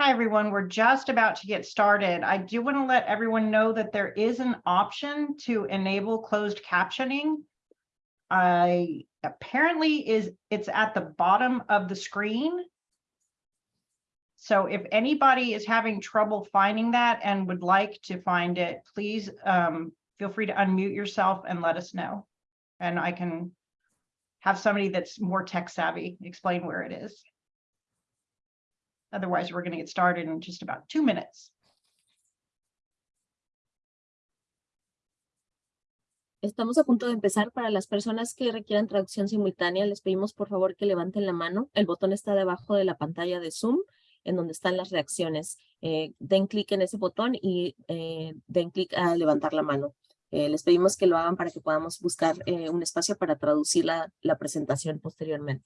Hi, everyone. We're just about to get started. I do want to let everyone know that there is an option to enable closed captioning. I apparently is it's at the bottom of the screen. So if anybody is having trouble finding that and would like to find it, please um, feel free to unmute yourself and let us know. And I can have somebody that's more tech savvy explain where it is. Otherwise, we're going to get started in just about two minutes. Estamos a punto de empezar. Para las personas que requieran traducción simultánea, les pedimos por favor que levanten la mano. El botón está debajo de la pantalla de Zoom, en donde están las reacciones. Eh, den clic en ese botón y eh, den clic a levantar la mano. Eh, les pedimos que lo hagan para que podamos buscar un espacio para traducir la, la presentación posteriormente.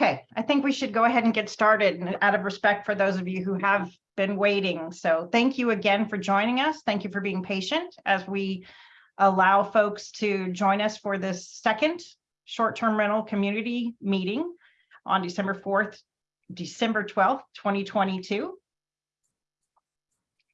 Okay, I think we should go ahead and get started and out of respect for those of you who have been waiting. So thank you again for joining us. Thank you for being patient as we allow folks to join us for this second short-term rental community meeting on December 4th, December 12th, 2022.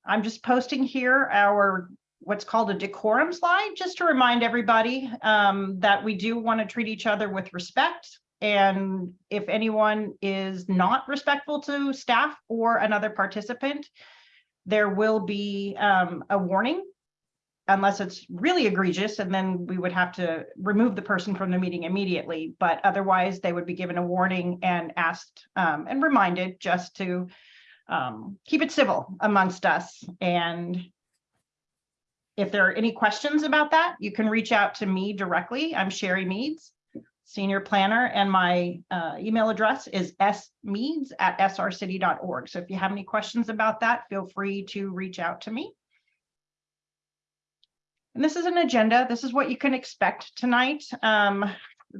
I'm just posting here our what's called a decorum slide, just to remind everybody um, that we do want to treat each other with respect and if anyone is not respectful to staff or another participant, there will be um, a warning unless it's really egregious, and then we would have to remove the person from the meeting immediately. But otherwise, they would be given a warning and asked um, and reminded just to um, keep it civil amongst us. And if there are any questions about that, you can reach out to me directly. I'm Sherry Meads senior planner, and my uh, email address is smeads at srcity.org. So if you have any questions about that, feel free to reach out to me. And this is an agenda. This is what you can expect tonight. Um,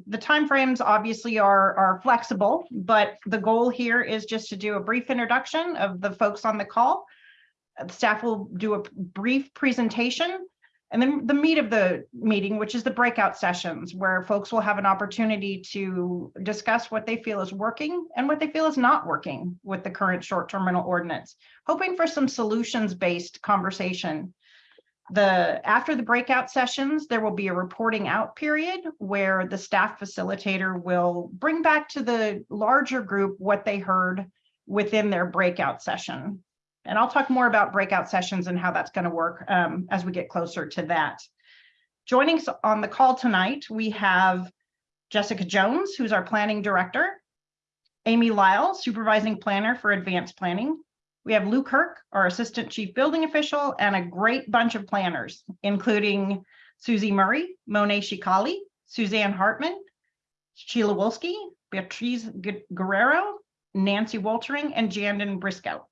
the timeframes obviously are, are flexible, but the goal here is just to do a brief introduction of the folks on the call. Staff will do a brief presentation and then the meat of the meeting, which is the breakout sessions, where folks will have an opportunity to discuss what they feel is working and what they feel is not working with the current short-term rental ordinance, hoping for some solutions-based conversation. The after the breakout sessions, there will be a reporting out period where the staff facilitator will bring back to the larger group what they heard within their breakout session. And I'll talk more about breakout sessions and how that's going to work um, as we get closer to that. Joining us on the call tonight, we have Jessica Jones, who's our planning director, Amy Lyle, supervising planner for advanced planning. We have Lou Kirk, our assistant chief building official, and a great bunch of planners, including Susie Murray, Monet Shikali, Suzanne Hartman, Sheila Wolski, Beatriz Guerrero, Nancy Waltering, and Jandon Briscoe.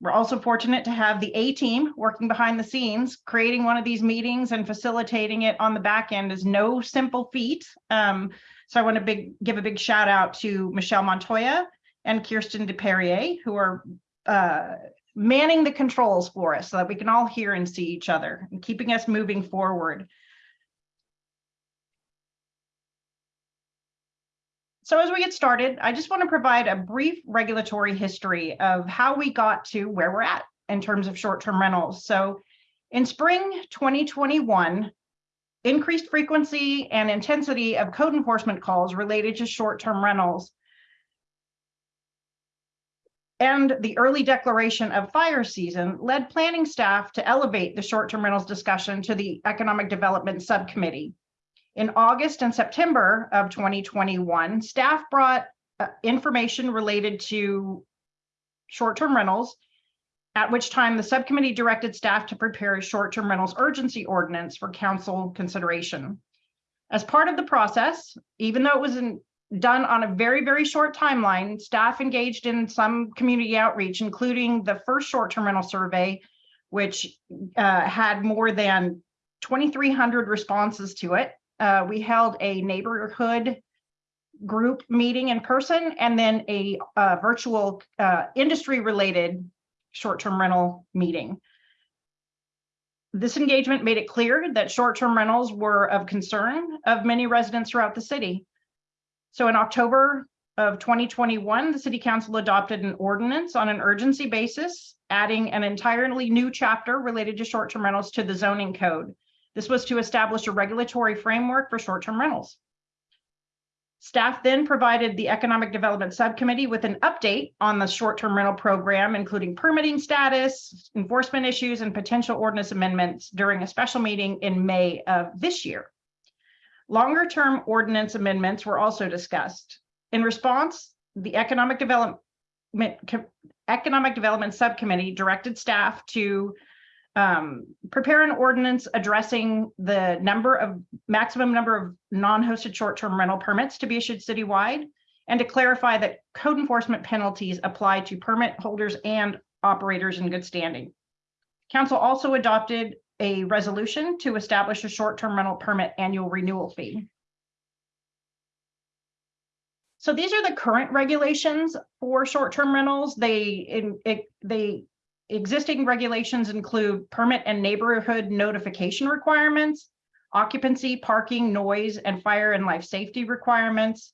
We're also fortunate to have the A team working behind the scenes. Creating one of these meetings and facilitating it on the back end is no simple feat. Um, so I want to big, give a big shout out to Michelle Montoya and Kirsten DePerrier, who are uh, manning the controls for us so that we can all hear and see each other and keeping us moving forward. So as we get started, I just want to provide a brief regulatory history of how we got to where we're at in terms of short-term rentals. So in spring 2021, increased frequency and intensity of code enforcement calls related to short-term rentals and the early declaration of fire season led planning staff to elevate the short-term rentals discussion to the economic development subcommittee. In August and September of 2021, staff brought uh, information related to short-term rentals, at which time the subcommittee directed staff to prepare a short-term rentals urgency ordinance for council consideration. As part of the process, even though it was in, done on a very, very short timeline, staff engaged in some community outreach, including the first short-term rental survey, which uh, had more than 2,300 responses to it uh, we held a neighborhood group meeting in person and then a uh, virtual uh, industry-related short-term rental meeting. This engagement made it clear that short-term rentals were of concern of many residents throughout the city. So in October of 2021, the city council adopted an ordinance on an urgency basis, adding an entirely new chapter related to short-term rentals to the zoning code. This was to establish a regulatory framework for short-term rentals. Staff then provided the Economic Development Subcommittee with an update on the short-term rental program, including permitting status, enforcement issues, and potential ordinance amendments during a special meeting in May of this year. Longer-term ordinance amendments were also discussed. In response, the Economic Development Economic Development Subcommittee directed staff to um, prepare an ordinance addressing the number of maximum number of non-hosted short-term rental permits to be issued citywide and to clarify that code enforcement penalties apply to permit holders and operators in good standing. Council also adopted a resolution to establish a short-term rental permit annual renewal fee. So these are the current regulations for short-term rentals. They it, they existing regulations include permit and neighborhood notification requirements, occupancy, parking, noise, and fire and life safety requirements,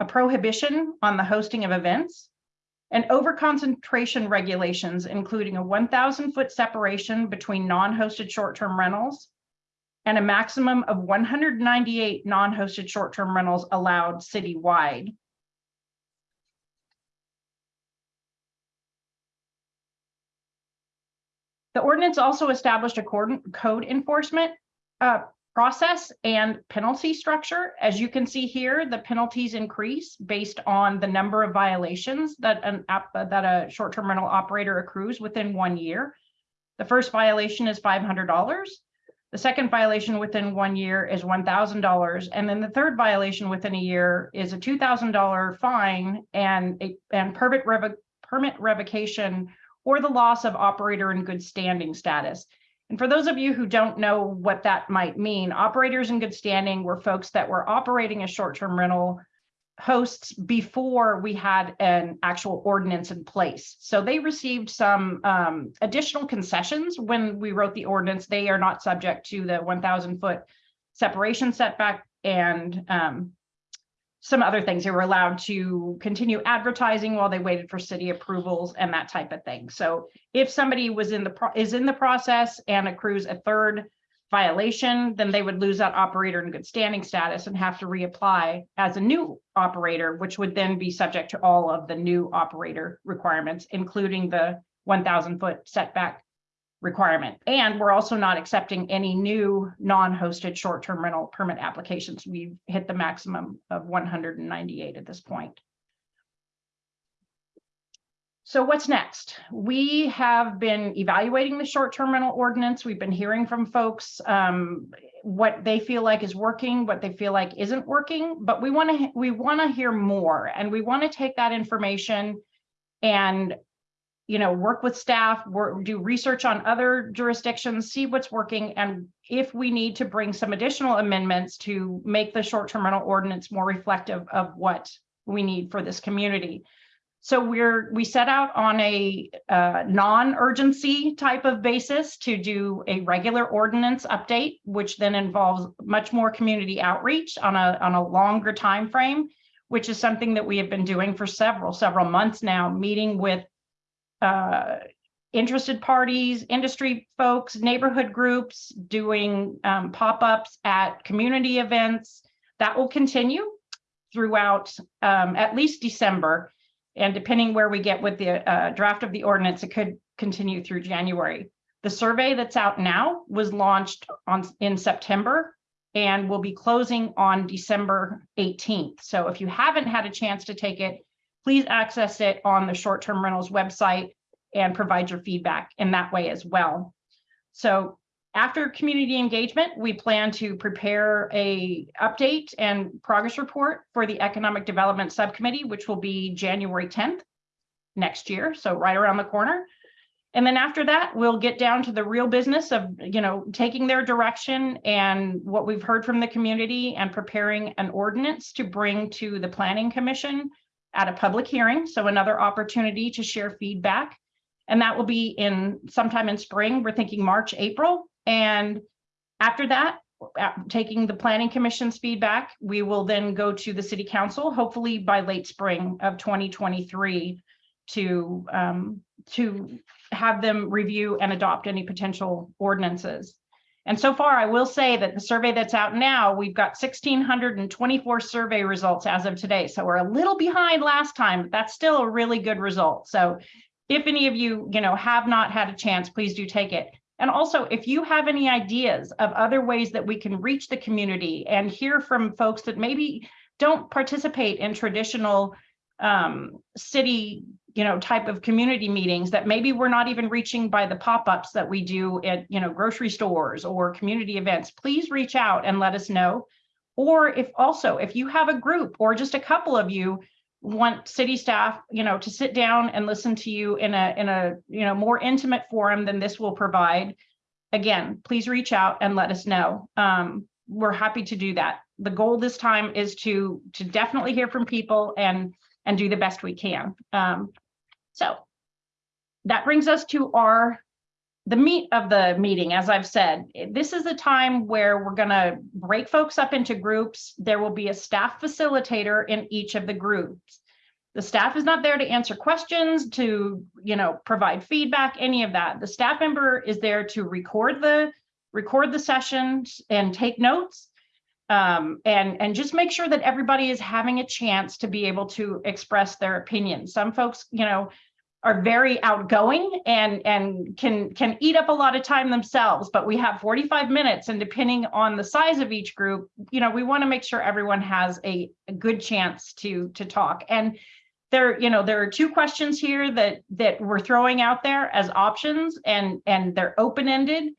a prohibition on the hosting of events, and over-concentration regulations, including a 1,000 foot separation between non-hosted short-term rentals and a maximum of 198 non-hosted short-term rentals allowed citywide. The ordinance also established a code enforcement uh, process and penalty structure. As you can see here, the penalties increase based on the number of violations that an app that a short-term rental operator accrues within one year. The first violation is $500. The second violation within one year is $1,000. And then the third violation within a year is a $2,000 fine and a and permit, revo permit revocation or the loss of operator in good standing status. And for those of you who don't know what that might mean, operators in good standing were folks that were operating as short-term rental hosts before we had an actual ordinance in place. So they received some um, additional concessions when we wrote the ordinance. They are not subject to the 1,000 foot separation setback and um, some other things. They were allowed to continue advertising while they waited for city approvals and that type of thing. So if somebody was in the is in the process and accrues a third violation, then they would lose that operator in good standing status and have to reapply as a new operator, which would then be subject to all of the new operator requirements, including the 1000 foot setback requirement. And we're also not accepting any new non-hosted short-term rental permit applications. We've hit the maximum of 198 at this point. So what's next? We have been evaluating the short-term rental ordinance. We've been hearing from folks um, what they feel like is working, what they feel like isn't working, but we want to we want to hear more and we want to take that information and you know, work with staff, work, do research on other jurisdictions, see what's working, and if we need to bring some additional amendments to make the short-term rental ordinance more reflective of what we need for this community. So we're we set out on a uh, non-urgency type of basis to do a regular ordinance update, which then involves much more community outreach on a on a longer time frame, which is something that we have been doing for several several months now, meeting with uh, interested parties, industry folks, neighborhood groups, doing um, pop-ups at community events. That will continue throughout um, at least December. And depending where we get with the uh, draft of the ordinance, it could continue through January. The survey that's out now was launched on in September and will be closing on December 18th. So if you haven't had a chance to take it, please access it on the short-term rentals website and provide your feedback in that way as well. So after community engagement, we plan to prepare a update and progress report for the Economic Development Subcommittee, which will be January 10th next year, so right around the corner. And then after that, we'll get down to the real business of, you know, taking their direction and what we've heard from the community and preparing an ordinance to bring to the planning commission at a public hearing. So another opportunity to share feedback. And that will be in sometime in spring. We're thinking March, April. And after that, taking the planning commission's feedback, we will then go to the city council, hopefully by late spring of 2023 to um, to have them review and adopt any potential ordinances. And so far, I will say that the survey that's out now, we've got 1,624 survey results as of today. So we're a little behind last time, but that's still a really good result. So if any of you, you know, have not had a chance, please do take it. And also, if you have any ideas of other ways that we can reach the community and hear from folks that maybe don't participate in traditional um, city, you know, type of community meetings that maybe we're not even reaching by the pop-ups that we do at, you know, grocery stores or community events, please reach out and let us know. Or if also, if you have a group or just a couple of you want city staff, you know, to sit down and listen to you in a, in a, you know, more intimate forum than this will provide, again, please reach out and let us know. Um, we're happy to do that. The goal this time is to, to definitely hear from people and, and do the best we can. Um, so that brings us to our the meat of the meeting, as I've said, this is a time where we're going to break folks up into groups. There will be a staff facilitator in each of the groups. The staff is not there to answer questions, to, you know, provide feedback, any of that. The staff member is there to record the record the sessions and take notes um, and, and just make sure that everybody is having a chance to be able to express their opinions. Some folks, you know, are very outgoing and and can can eat up a lot of time themselves but we have 45 minutes and depending on the size of each group you know we want to make sure everyone has a, a good chance to to talk. And there you know there are two questions here that that we're throwing out there as options and and they're open-ended.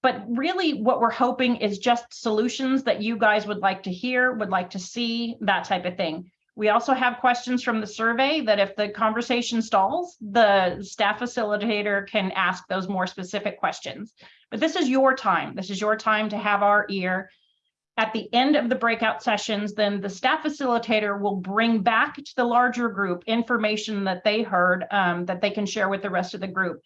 But really what we're hoping is just solutions that you guys would like to hear would like to see that type of thing we also have questions from the survey that if the conversation stalls, the staff facilitator can ask those more specific questions. But this is your time. This is your time to have our ear. At the end of the breakout sessions, then the staff facilitator will bring back to the larger group information that they heard um, that they can share with the rest of the group.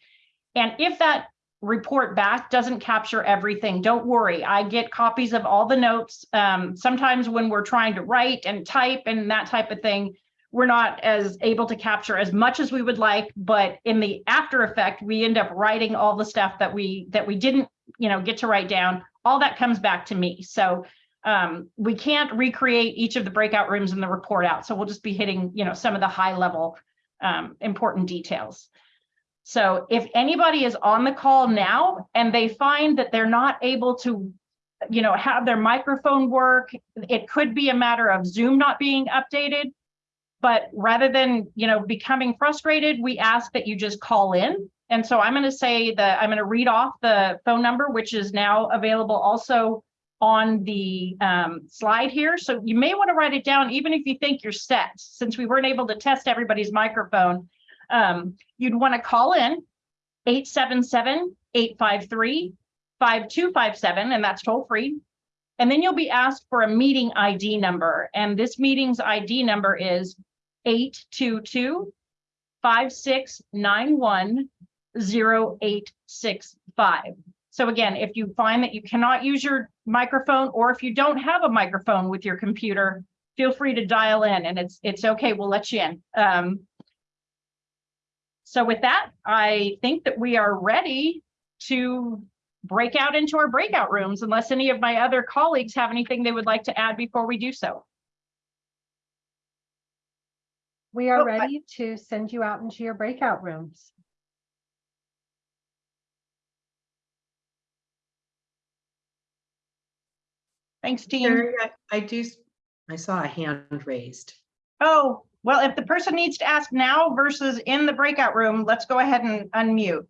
And if that report back doesn't capture everything. Don't worry, I get copies of all the notes. Um, sometimes when we're trying to write and type and that type of thing, we're not as able to capture as much as we would like, but in the after effect, we end up writing all the stuff that we that we didn't, you know, get to write down. All that comes back to me. So um, we can't recreate each of the breakout rooms in the report out. So we'll just be hitting, you know, some of the high level um, important details. So if anybody is on the call now and they find that they're not able to, you know, have their microphone work, it could be a matter of Zoom not being updated. But rather than, you know, becoming frustrated, we ask that you just call in. And so I'm going to say that I'm going to read off the phone number, which is now available also on the um, slide here. So you may want to write it down, even if you think you're set, since we weren't able to test everybody's microphone um, you'd want to call in 877-853-5257, and that's toll free. And then you'll be asked for a meeting ID number. And this meeting's ID number is 822-5691-0865. So again, if you find that you cannot use your microphone, or if you don't have a microphone with your computer, feel free to dial in and it's it's okay, we'll let you in. Um, so with that, I think that we are ready to break out into our breakout rooms unless any of my other colleagues have anything they would like to add before we do so. We are Oh, I- ready to send you out into your breakout rooms. Thanks, Dean. Sherry, I- I do, I saw a hand raised. Oh, well, if the person needs to ask now versus in the breakout room, let's go ahead and unmute.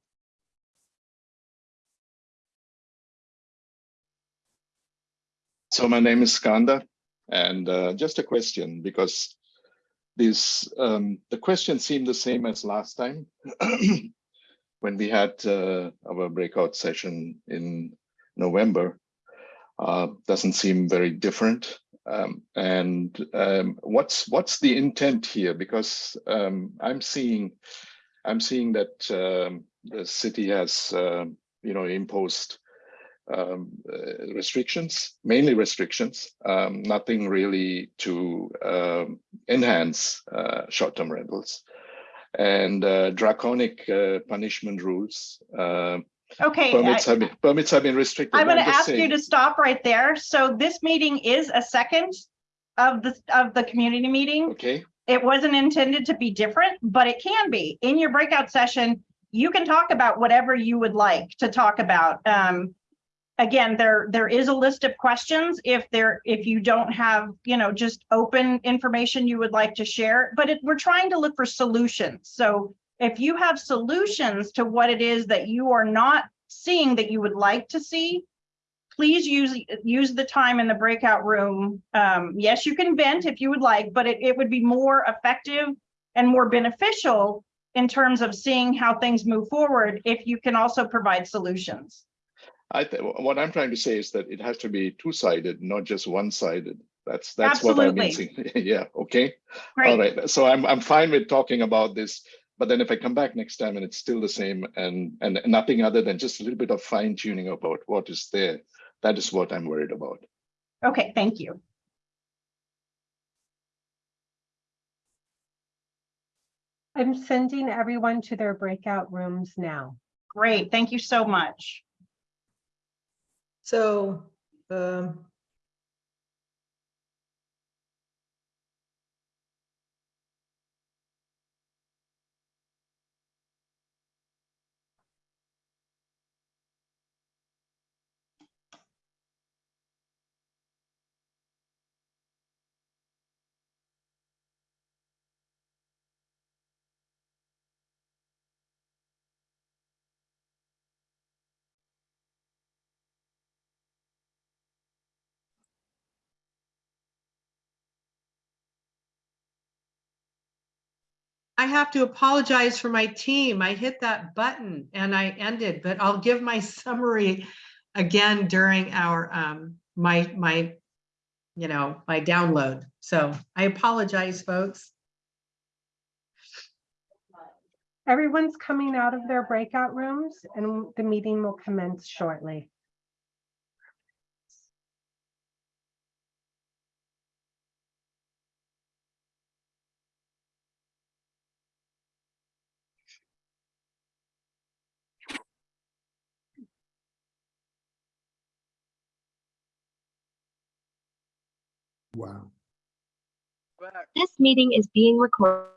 So my name is Skanda, and uh, just a question because this um, the questions seem the same as last time. when we had uh, our breakout session in November uh, doesn't seem very different. Um, and um, what's what's the intent here? Because um, I'm seeing I'm seeing that um, the city has um, you know imposed um, uh, restrictions, mainly restrictions, nothing really to enhance uh, short-term rentals and uh, draconic uh, punishment rules. Okay, permits I- have been permits have been restricted. I'm gonna just ask you to stop right there. So this meeting is a second of the, of the community meeting. Okay, It wasn't intended to be different, but it can be. In your breakout session, you can talk about whatever you would like to talk about. Um, again, there, there is a list of questions if there, if you don't have, you know, just open information you would like to share, but it, we're trying to look for solutions. So if you have solutions to what it is that you are not seeing that you would like to see, please use, use the time in the breakout room. Um, yes, you can vent if you would like, but it, it would be more effective and more beneficial in terms of seeing how things move forward if you can also provide solutions. I th- what I'm trying to say is that it has to be two-sided, not just one-sided. That's that's what I'm seeing. yeah. Okay. All Great. right. So I'm I'm fine with talking about this, but then if I come back next time and it's still the same and and nothing other than just a little bit of fine tuning about what is there, that is what I'm worried about. Okay, thank you. I'm sending everyone to their breakout rooms now. Great. Thank you so much. So, um, I have to apologize for my team. I hit that button and I ended, but I'll give my summary again during our, um, my, my, you know, my download. So I apologize, folks. Everyone's coming out of their breakout rooms and the meeting will commence shortly. Wow. This meeting is being recorded.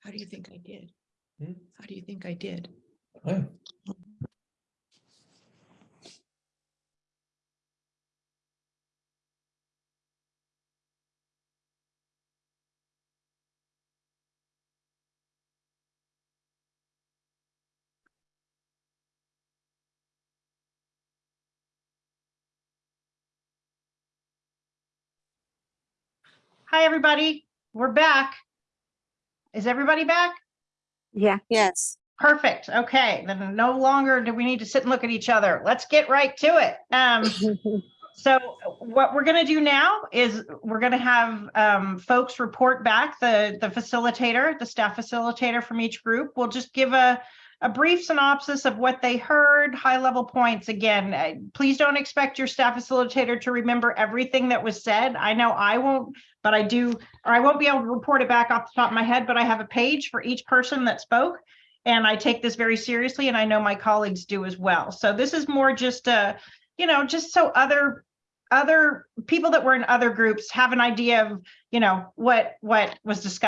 How do you think I did? Hmm? How do you think I did? Hi, everybody. We're back. Is everybody back? Yeah. Yes. Perfect. Okay, then no longer do we need to sit and look at each other. Let's get right to it. Um, so what we're gonna do now is we're gonna have um, folks report back, the, the facilitator, the staff facilitator from each group. We'll just give a, a brief synopsis of what they heard, high level points. Again, uh, please don't expect your staff facilitator to remember everything that was said. I know I won't, but I do, or I won't be able to report it back off the top of my head, but I have a page for each person that spoke. And I take this very seriously and I know my colleagues do as well. So this is more just a, you know, just so other other people that were in other groups have an idea of, you know, what what was discussed